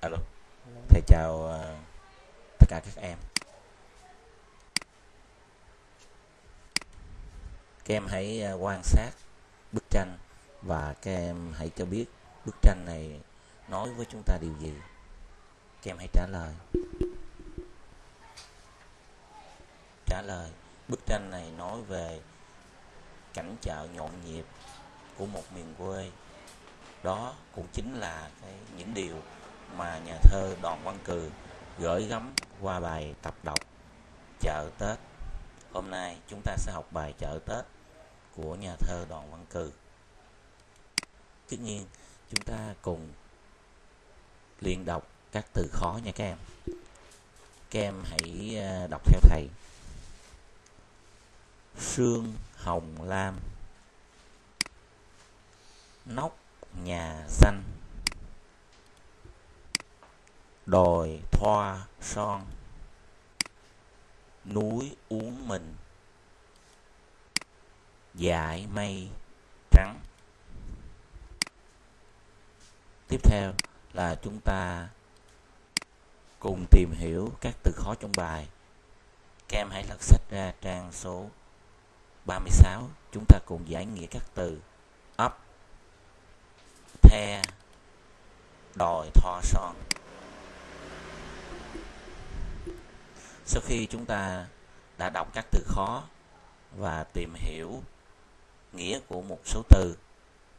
Alo, thầy chào ờ, tất cả các em. Các em hãy ờ, quan sát bức tranh và các em hãy cho biết bức tranh này nói với chúng ta điều gì. Các em hãy trả lời. Trả lời, bức tranh này nói về cảnh chợ nhộn nhịp của một miền quê. Đó cũng chính là cái những điều mà nhà thơ Đoàn Văn Cừ gửi gắm qua bài tập đọc Chợ Tết. Hôm nay chúng ta sẽ học bài Chợ Tết của nhà thơ Đoàn Văn Cừ. Tất nhiên, chúng ta cùng luyện đọc các từ khó nha các em. Các em hãy à, đọc theo thầy. Sương hồng lam Nóc nhà xanh đồi thoa son. Núi uống mình. Dải mây trắng. Tiếp theo là chúng ta cùng tìm hiểu các từ khó trong bài. Các em hãy lật sách ra trang số 36 chúng ta cùng giải nghĩa các từ ấp the, đồi, thoa, son. Sau khi chúng ta đã đọc các từ khó và tìm hiểu nghĩa của một số từ,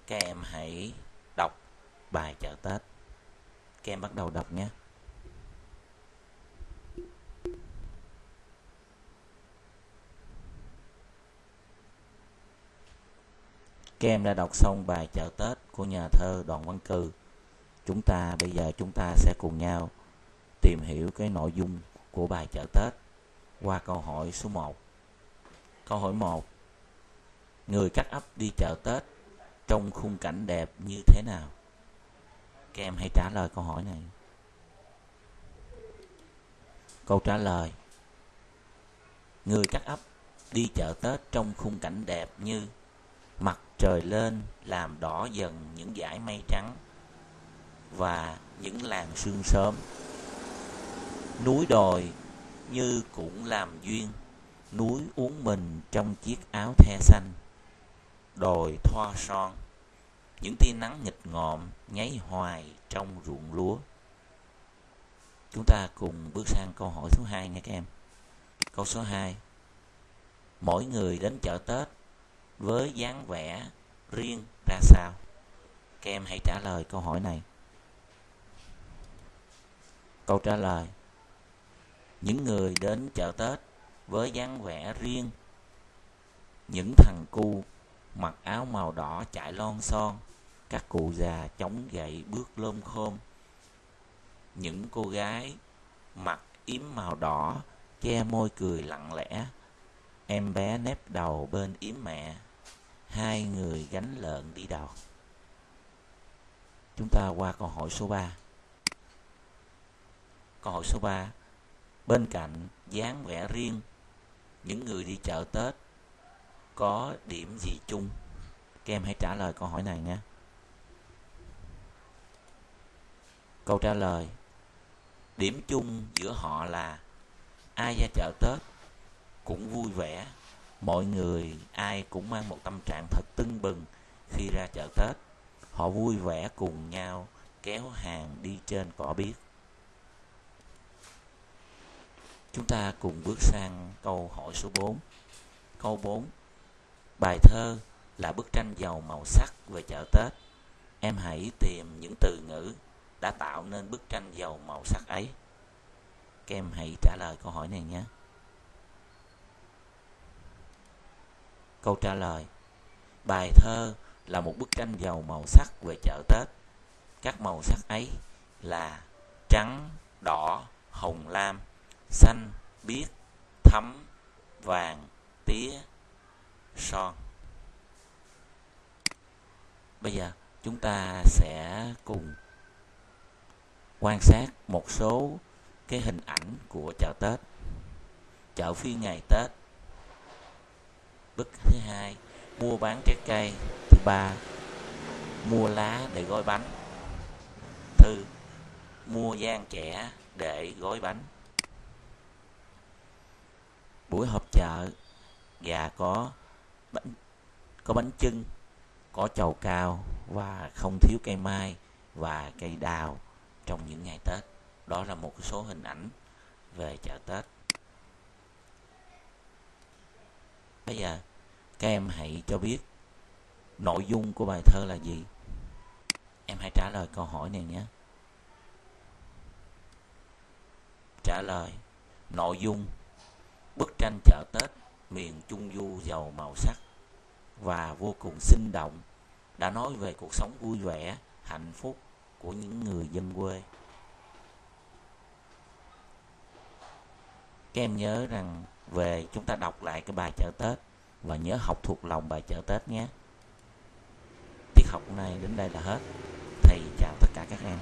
các em hãy đọc bài chợ tết. Các em bắt đầu đọc nhé. Các em đã đọc xong bài chợ tết của nhà thơ đoàn văn cừ. Chúng ta, bây giờ chúng ta sẽ cùng nhau tìm hiểu cái nội dung của bài chợ Tết qua câu hỏi số 1. Câu hỏi 1. Người cắt ấp đi chợ Tết trong khung cảnh đẹp như thế nào? Các em hãy trả lời câu hỏi này. Câu trả lời. Người cắt ấp đi chợ Tết trong khung cảnh đẹp như mặt trời lên làm đỏ dần những dải mây trắng và những làn sương sớm núi đồi như cũng làm duyên, núi uống mình trong chiếc áo the xanh, đồi thoa son, những tia nắng nghịch ngợm nháy hoài trong ruộng lúa. Chúng ta cùng bước sang câu hỏi số 2 nha các em. Câu số 2 mỗi người đến chợ tết với dáng vẻ riêng ra sao? Các em hãy trả lời câu hỏi này. Câu trả lời những người đến chợ Tết với dáng vẻ riêng. Những thằng cu mặc áo màu đỏ chạy lon son, các cụ già chống gậy bước lôm khôm những cô gái mặc yếm màu đỏ che môi cười lặng lẽ, em bé nép đầu bên yếm mẹ, hai người gánh lợn đi đò. Chúng ta qua câu hỏi số 3 câu hỏi số 3 bên cạnh dáng vẻ riêng, những người đi chợ tết có điểm gì chung? Các em hãy trả lời câu hỏi này nhé câu trả lời, điểm chung giữa họ là ai ra chợ tết cũng vui vẻ, mọi người, ai cũng mang một tâm trạng thật tưng bừng khi ra chợ tết. Họ vui vẻ cùng nhau, kéo hàng đi trên cỏ biếc. Chúng ta cùng bước sang câu hỏi số 4. Câu 4. Bài thơ là bức tranh giàu màu sắc về chợ Tết. Em hãy tìm những từ ngữ đã tạo nên bức tranh giàu màu sắc ấy. Các em hãy trả lời câu hỏi này nhé. Câu trả lời Bài thơ là một bức tranh giàu màu sắc về chợ Tết. Các màu sắc ấy là trắng, đỏ, hồng lam, xanh, biếc, thấm, vàng, tía, son. Bây giờ chúng ta sẽ cùng quan sát một số cái hình ảnh của chợ Tết. Chợ phiên ngày Tết. Bức thứ hai, mua bán trái cây. Thứ ba, mua lá để gói bánh. thư mua gian trẻ để gói bánh buổi họp chợ và có bánh có bánh trưng có chầu cao và không thiếu cây mai và cây đào trong những ngày Tết. Đó là một số hình ảnh về chợ Tết. Bây giờ, các em hãy cho biết nội dung của bài thơ là gì. Em hãy trả lời câu hỏi này nhé. Trả lời, nội dung bức tranh chợ Tết miền Trung Du giàu màu sắc và vô cùng sinh động đã nói về cuộc sống vui vẻ, hạnh phúc của những người dân quê. Các em nhớ rằng về chúng ta đọc lại cái bài chợ Tết và nhớ học thuộc lòng bài chợ Tết nhé. Tiết học này đến đây là hết. Thầy chào tất cả các em.